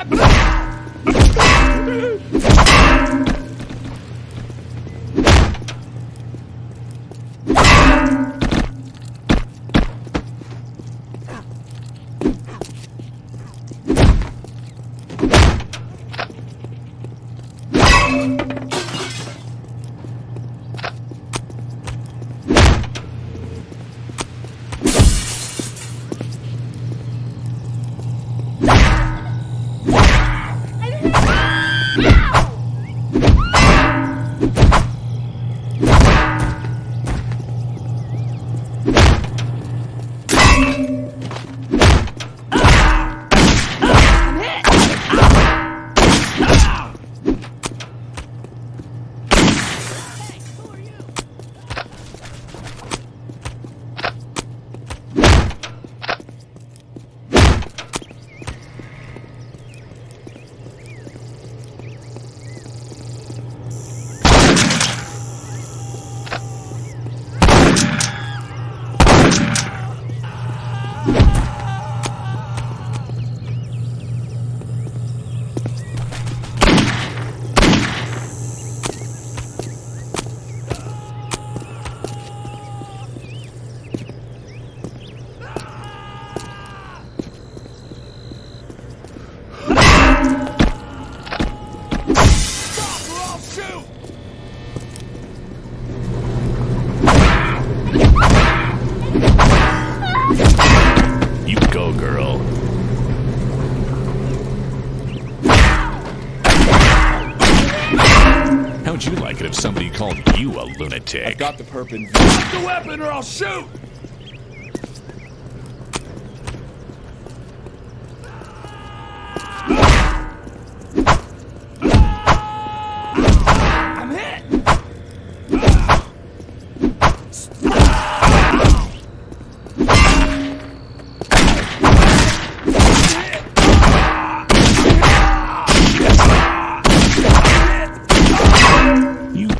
Ah! If somebody called you a lunatic? I Got the perp in. Drop the weapon or I'll shoot!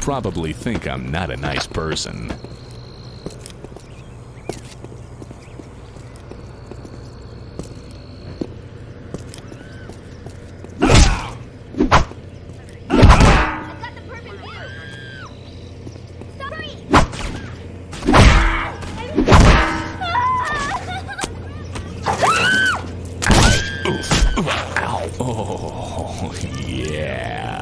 Probably think I'm not a nice person. Got the perfect view. Sorry. Ow. Oh, yeah.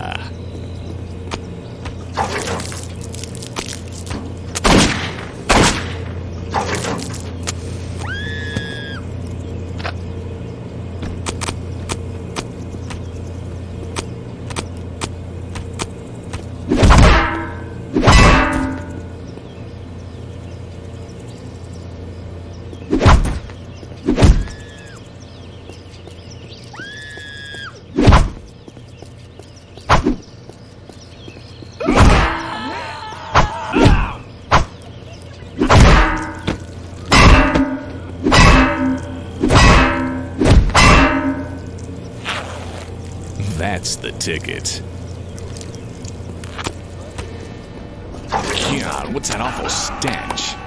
That's the ticket. God, what's that awful stench?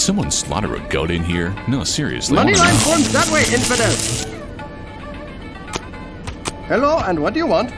Did someone slaughter a goat in here? No, seriously. I Money line know. that way, infidel. Hello, and what do you want?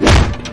Yeah.